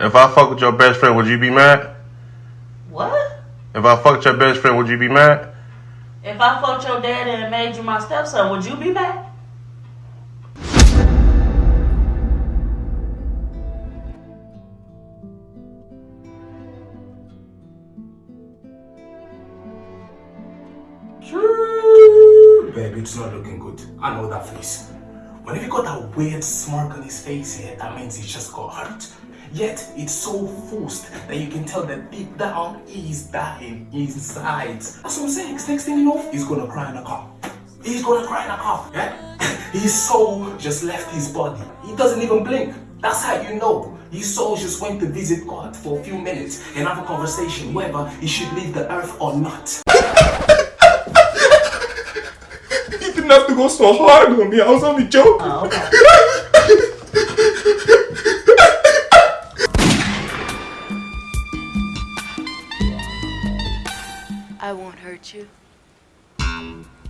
If I fuck with your best friend, would you be mad? What? If I fucked your best friend, would you be mad? If I fucked your daddy and made you my stepson, would you be mad? Baby, it's not looking good. I know that face. Whenever you got that weird smirk on his face here, that means he just got hurt. Yet it's so forced that you can tell that deep down he's dying inside. That's what I'm saying. Next thing you know, he's gonna cry in a car. He's gonna cry in a car. Yeah? His soul just left his body. He doesn't even blink. That's how you know. His soul just went to visit God for a few minutes and have a conversation whether he should leave the earth or not. You didn't have to go so hard on me. I was only joking. Oh, okay. I won't hurt you.